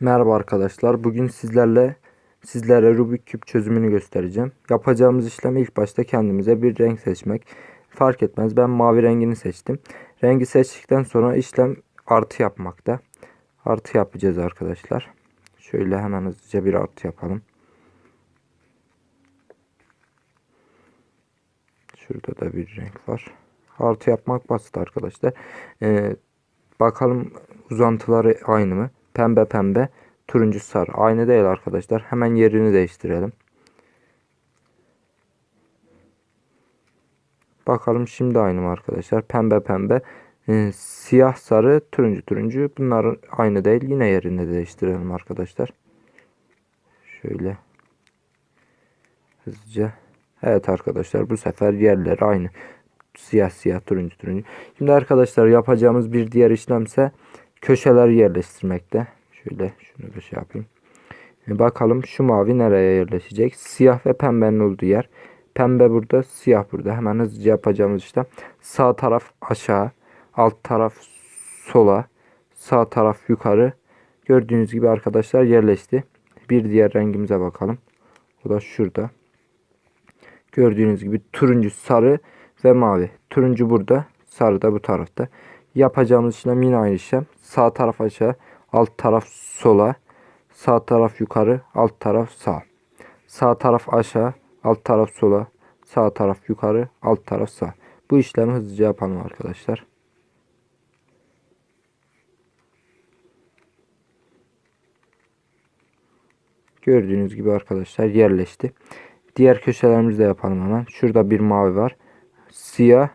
Merhaba arkadaşlar. Bugün sizlerle sizlere Rubik küp çözümünü göstereceğim. Yapacağımız işlem ilk başta kendimize bir renk seçmek. Fark etmez. Ben mavi rengini seçtim. Rengi seçtikten sonra işlem artı yapmakta. Artı yapacağız arkadaşlar. Şöyle hemen hızlıca bir artı yapalım. Şurada da bir renk var. Artı yapmak basit arkadaşlar. Ee, bakalım uzantıları aynı mı? Pembe pembe. Turuncu sarı. Aynı değil arkadaşlar. Hemen yerini değiştirelim. Bakalım şimdi aynı mı arkadaşlar? Pembe pembe. Ee, siyah sarı. Turuncu turuncu. Bunlar aynı değil. Yine yerini değiştirelim arkadaşlar. Şöyle. Hızlıca. Evet arkadaşlar bu sefer yerleri aynı. Siyah siyah turuncu turuncu. Şimdi arkadaşlar yapacağımız bir diğer işlemse köşeler yerleştirmekte. Şöyle şunu da şey yapayım. E bakalım şu mavi nereye yerleşecek? Siyah ve pembenin olduğu yer. Pembe burada, siyah burada. Hemen hızlıca yapacağımız işte. Sağ taraf aşağı, alt taraf sola, sağ taraf yukarı. Gördüğünüz gibi arkadaşlar yerleşti. Bir diğer rengimize bakalım. O da şurada. Gördüğünüz gibi turuncu, sarı ve mavi. Turuncu burada, sarı da bu tarafta. Yapacağımız işlem yine aynı işlem. Sağ taraf aşağı, alt taraf sola, sağ taraf yukarı, alt taraf sağ. Sağ taraf aşağı, alt taraf sola, sağ taraf yukarı, alt taraf sağ. Bu işlemi hızlıca yapalım arkadaşlar. Gördüğünüz gibi arkadaşlar yerleşti. Diğer köşelerimizi de yapalım hemen. Şurada bir mavi var. Siyah,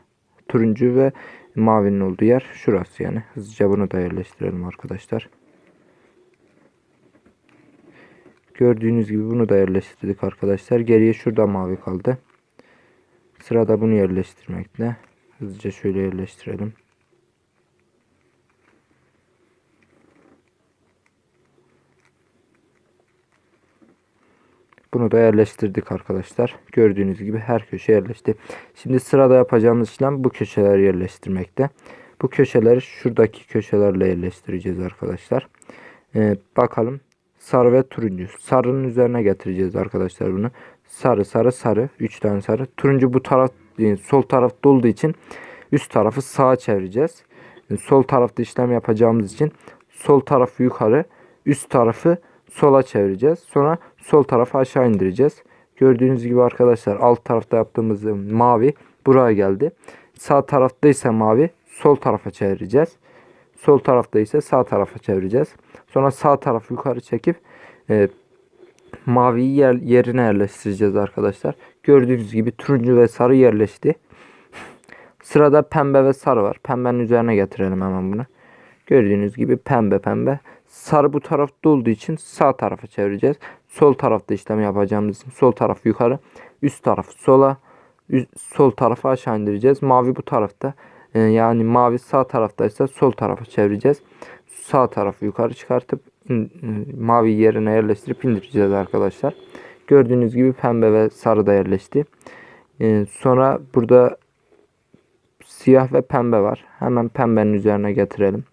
turuncu ve mavinin olduğu yer şurası yani. Hızlıca bunu da yerleştirelim arkadaşlar. Gördüğünüz gibi bunu da yerleştirdik arkadaşlar. Geriye şurada mavi kaldı. Sırada bunu yerleştirmekte. Hızlıca şöyle yerleştirelim. Bunu da yerleştirdik arkadaşlar. Gördüğünüz gibi her köşe yerleşti. Şimdi sırada yapacağımız işlem bu köşeleri yerleştirmekte. Bu köşeleri şuradaki köşelerle yerleştireceğiz arkadaşlar. Ee, bakalım sarı ve turuncu. Sarının üzerine getireceğiz arkadaşlar bunu. Sarı sarı sarı. 3 tane sarı. Turuncu bu taraf sol tarafta olduğu için üst tarafı sağa çevireceğiz. Sol tarafta işlem yapacağımız için sol tarafı yukarı üst tarafı sola çevireceğiz. Sonra sol tarafa aşağı indireceğiz. Gördüğünüz gibi arkadaşlar alt tarafta yaptığımız mavi buraya geldi. Sağ tarafta ise mavi sol tarafa çevireceğiz. Sol tarafta ise sağ tarafa çevireceğiz. Sonra sağ tarafı yukarı çekip e, maviyi yer, yerine yerleştireceğiz arkadaşlar. Gördüğünüz gibi turuncu ve sarı yerleşti. Sırada pembe ve sarı var. Pembenin üzerine getirelim hemen bunu. Gördüğünüz gibi pembe pembe. Sarı bu tarafta olduğu için sağ tarafa çevireceğiz. Sol tarafta işlem yapacağımız için sol taraf yukarı. Üst taraf sola. Üst, sol tarafa aşağı indireceğiz. Mavi bu tarafta. Ee, yani mavi sağ taraftaysa sol tarafa çevireceğiz. Sağ tarafı yukarı çıkartıp in, mavi yerine yerleştirip indireceğiz arkadaşlar. Gördüğünüz gibi pembe ve sarı da yerleşti. Ee, sonra burada siyah ve pembe var. Hemen pembenin üzerine getirelim.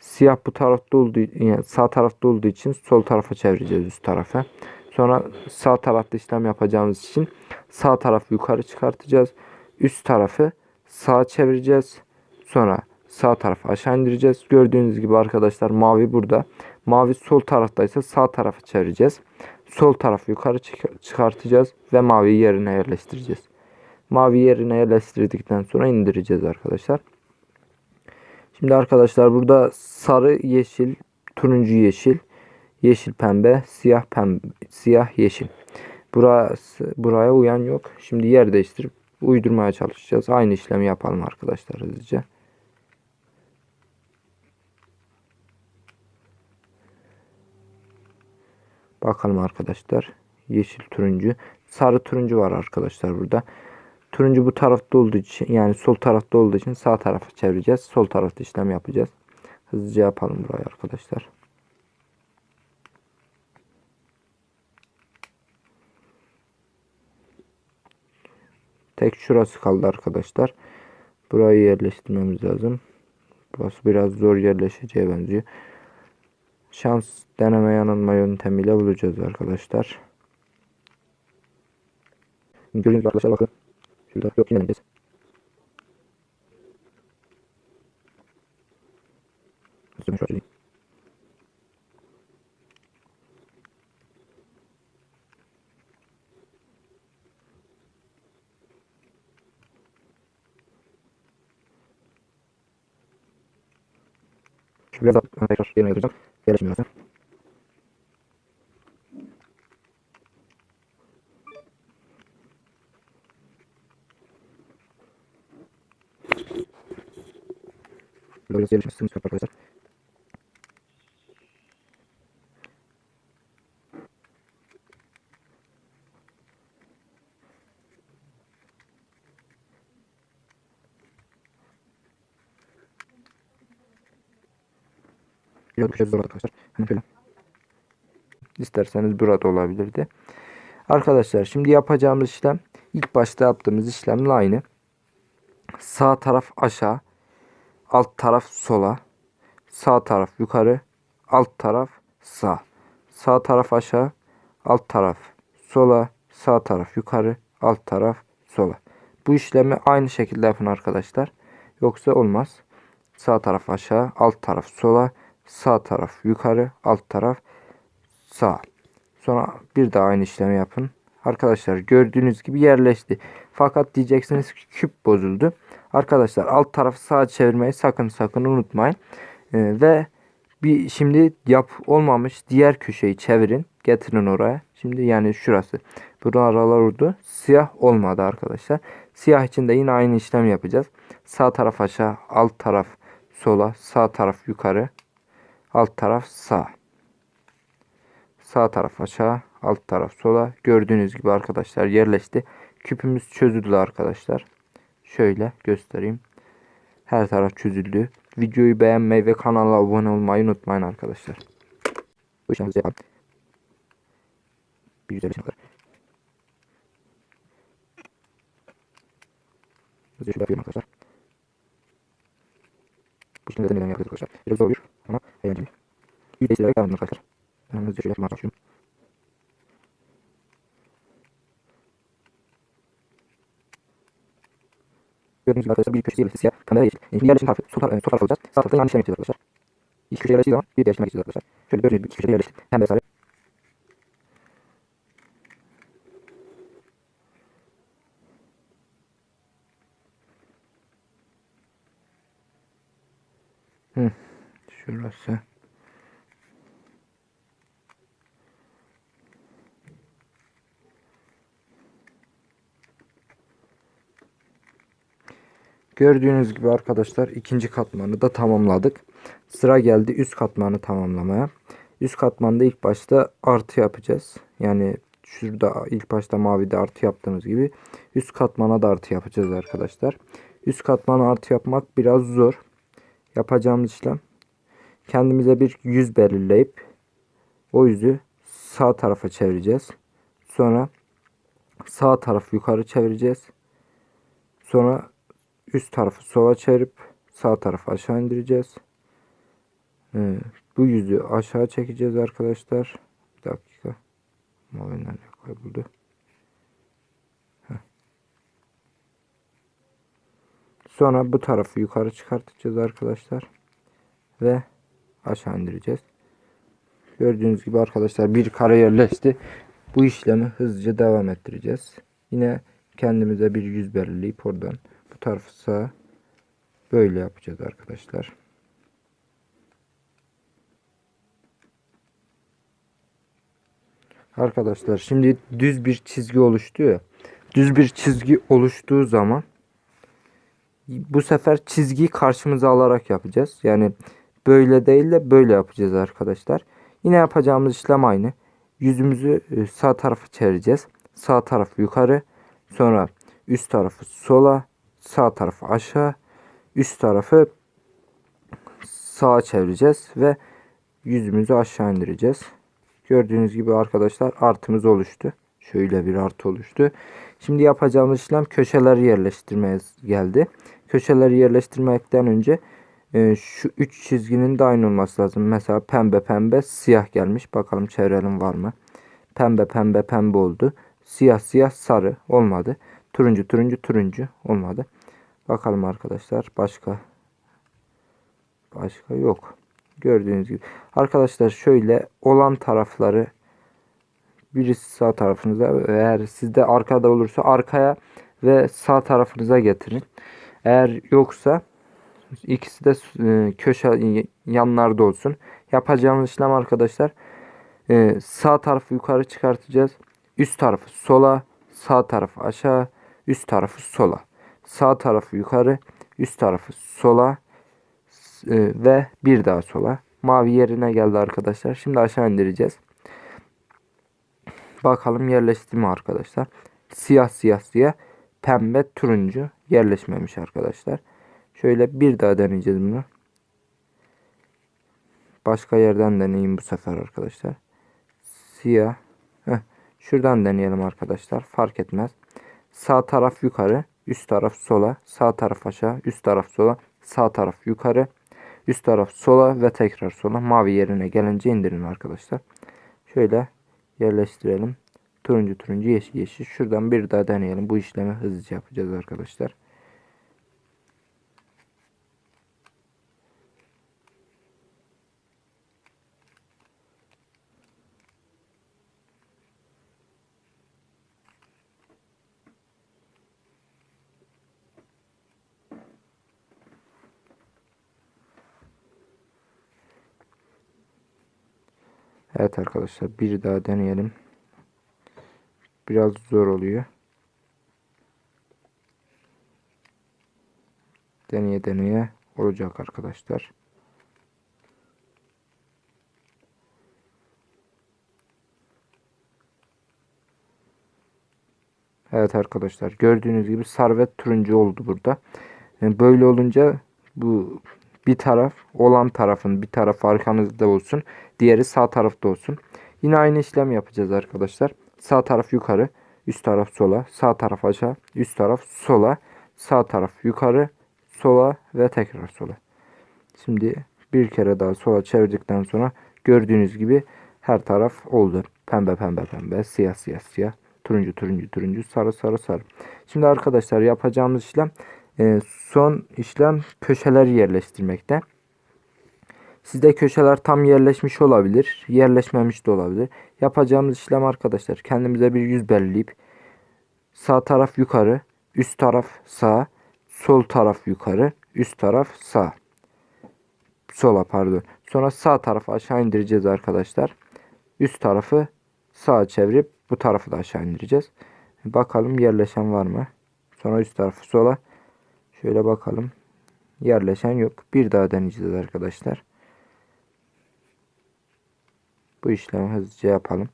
Siyah bu tarafta olduğu yani sağ tarafta olduğu için sol tarafa çevireceğiz üst tarafa. Sonra sağ tarafta işlem yapacağımız için sağ tarafı yukarı çıkartacağız. Üst tarafı sağa çevireceğiz. Sonra sağ tarafı aşağı indireceğiz. Gördüğünüz gibi arkadaşlar mavi burada. Mavi sol taraftaysa sağ tarafı çevireceğiz. Sol tarafı yukarı çıkartacağız ve mavi yerine yerleştireceğiz. Mavi yerine yerleştirdikten sonra indireceğiz arkadaşlar. Şimdi arkadaşlar burada sarı, yeşil, turuncu yeşil, yeşil pembe, siyah pembe, siyah yeşil. Burası, buraya uyan yok. Şimdi yer değiştirip uydurmaya çalışacağız. Aynı işlemi yapalım arkadaşlar hızlıca. Bakalım arkadaşlar. Yeşil turuncu. Sarı turuncu var arkadaşlar burada. Turuncu bu tarafta olduğu için yani sol tarafta olduğu için sağ tarafa çevireceğiz. Sol tarafta işlem yapacağız. Hızlıca yapalım burayı arkadaşlar. Tek şurası kaldı arkadaşlar. Burayı yerleştirmemiz lazım. Burası biraz zor yerleşeceğe benziyor. şans deneme yanılma yöntemiyle bulacağız arkadaşlar. Gibi arkadaşlar bakın. Şurada yok yine deneyeceğiz. Şöyle şöyle. Şu biraz daha tekrar yerine getireceğim. Yerleşmiyor biraz yerleşmesini istiyorum arkadaşlar. Zor arkadaşlar. Hemen şöyle. İsterseniz burada olabilirdi. Arkadaşlar şimdi yapacağımız işlem ilk başta yaptığımız işlemle aynı. Sağ taraf aşağı, alt taraf sola, sağ taraf yukarı, alt taraf sağ. Sağ taraf aşağı, alt taraf sola, sağ taraf yukarı, alt taraf sola. Bu işlemi aynı şekilde yapın arkadaşlar. Yoksa olmaz. Sağ taraf aşağı, alt taraf sola, sağ taraf yukarı, alt taraf sağ. Sonra bir daha aynı işlemi yapın. Arkadaşlar gördüğünüz gibi yerleşti. Fakat diyeceksiniz ki küp bozuldu. Arkadaşlar alt tarafı sağa çevirmeyi sakın sakın unutmayın. Ee, ve bir şimdi yap olmamış diğer köşeyi çevirin. Getirin oraya. Şimdi yani şurası. Burada aralar oldu. Siyah olmadı arkadaşlar. Siyah için de yine aynı işlem yapacağız. Sağ taraf aşağı, alt taraf sola, sağ taraf yukarı, alt taraf sağ. Sağ taraf aşağı, alt taraf sola. Gördüğünüz gibi arkadaşlar yerleşti. Küpümüz çözüldü arkadaşlar. Şöyle göstereyim. Her taraf çözüldü. Videoyu beğenmeyi ve kanala abone olmayı unutmayın arkadaşlar. Bu işlemimizi yapalım. Bir güzel. Hızlıca şöyle yapıyorum arkadaşlar. Bu işlemi neden yapıyoruz arkadaşlar. Biraz zor bir ama eğlenceli. Bir devam ediyorum arkadaşlar. Ben hızlıca şöyle yapmaya çalışıyorum. Gördüğünüz gibi arkadaşlar bir köşesi yerleşti siyah. Kamera yeşil. Şimdi yerleşim tarafı sol, tar sol taraf alacağız. Sağ taraftan yanlış işlem yapacağız arkadaşlar. İki köşeye yerleştiği zaman bir değiştirme geçeceğiz arkadaşlar. Şöyle gördüğünüz gibi iki köşeye yerleşti. Hem de sarı. Hı, şurası. Gördüğünüz gibi arkadaşlar ikinci katmanı da tamamladık. Sıra geldi üst katmanı tamamlamaya. Üst katmanda ilk başta artı yapacağız. Yani şurada ilk başta mavide artı yaptığımız gibi üst katmana da artı yapacağız arkadaşlar. Üst katmana artı yapmak biraz zor. Yapacağımız işlem kendimize bir yüz belirleyip o yüzü sağ tarafa çevireceğiz. Sonra sağ tarafı yukarı çevireceğiz. Sonra üst tarafı sola çevirip sağ tarafı aşağı indireceğiz. Ee, bu yüzü aşağı çekeceğiz arkadaşlar. Bir dakika. Mavi nerede kayboldu? Sonra bu tarafı yukarı çıkartacağız arkadaşlar. Ve aşağı indireceğiz. Gördüğünüz gibi arkadaşlar bir kare yerleşti. Bu işlemi hızlıca devam ettireceğiz. Yine kendimize bir yüz belirleyip oradan bu böyle yapacağız arkadaşlar. Arkadaşlar şimdi düz bir çizgi oluştu ya. Düz bir çizgi oluştuğu zaman bu sefer çizgiyi karşımıza alarak yapacağız. Yani böyle değil de böyle yapacağız arkadaşlar. Yine yapacağımız işlem aynı. Yüzümüzü e, sağ tarafı çevireceğiz. Sağ tarafı yukarı. Sonra üst tarafı sola. Sağ tarafı aşağı. Üst tarafı sağa çevireceğiz. Ve yüzümüzü aşağı indireceğiz. Gördüğünüz gibi arkadaşlar artımız oluştu. Şöyle bir artı oluştu. Şimdi yapacağımız işlem köşeleri yerleştirmeye geldi. Köşeleri yerleştirmekten önce e, şu üç çizginin de aynı olması lazım. Mesela pembe pembe siyah gelmiş. Bakalım çevirelim var mı? Pembe pembe pembe oldu. Siyah siyah sarı olmadı. Turuncu turuncu turuncu olmadı. Bakalım arkadaşlar başka başka yok. Gördüğünüz gibi. Arkadaşlar şöyle olan tarafları birisi sağ tarafınıza eğer sizde arkada olursa arkaya ve sağ tarafınıza getirin. Eğer yoksa ikisi de e, köşe yanlarda olsun. Yapacağımız işlem arkadaşlar e, sağ tarafı yukarı çıkartacağız. Üst tarafı sola, sağ tarafı aşağı, üst tarafı sola. Sağ tarafı yukarı, üst tarafı sola e, ve bir daha sola. Mavi yerine geldi arkadaşlar. Şimdi aşağı indireceğiz. Bakalım yerleşti mi arkadaşlar. Siyah siyah siyah. Pembe turuncu yerleşmemiş arkadaşlar. Şöyle bir daha deneyeceğiz bunu. Başka yerden deneyeyim bu sefer arkadaşlar. Siyah. Heh. Şuradan deneyelim arkadaşlar. Fark etmez. Sağ taraf yukarı. Üst taraf sola. Sağ taraf aşağı. Üst taraf sola. Sağ taraf yukarı. Üst taraf sola ve tekrar sola. Mavi yerine gelince indirin arkadaşlar. Şöyle yerleştirelim. Turuncu turuncu yeşil yeşil. Şuradan bir daha deneyelim. Bu işlemi hızlıca yapacağız arkadaşlar. Evet arkadaşlar bir daha deneyelim. Biraz zor oluyor. Deneye deneye olacak arkadaşlar. Evet arkadaşlar gördüğünüz gibi sarvet turuncu oldu burada. Yani böyle olunca bu bir taraf olan tarafın bir taraf arkanızda olsun. Diğeri sağ tarafta olsun. Yine aynı işlem yapacağız arkadaşlar. Sağ taraf yukarı, üst taraf sola, sağ taraf aşağı, üst taraf sola, sağ taraf yukarı, sola ve tekrar sola. Şimdi bir kere daha sola çevirdikten sonra gördüğünüz gibi her taraf oldu. Pembe pembe pembe, siyah siyah siyah, turuncu turuncu turuncu, sarı sarı sarı. Şimdi arkadaşlar yapacağımız işlem e, son işlem köşeleri yerleştirmekte. Sizde köşeler tam yerleşmiş olabilir. Yerleşmemiş de olabilir. Yapacağımız işlem arkadaşlar kendimize bir yüz belirleyip sağ taraf yukarı, üst taraf sağ, sol taraf yukarı, üst taraf sağ. Sola pardon. Sonra sağ tarafı aşağı indireceğiz arkadaşlar. Üst tarafı sağa çevirip bu tarafı da aşağı indireceğiz. Bakalım yerleşen var mı? Sonra üst tarafı sola. Şöyle bakalım. Yerleşen yok. Bir daha deneyeceğiz arkadaşlar. Bu işlemi hızlıca yapalım.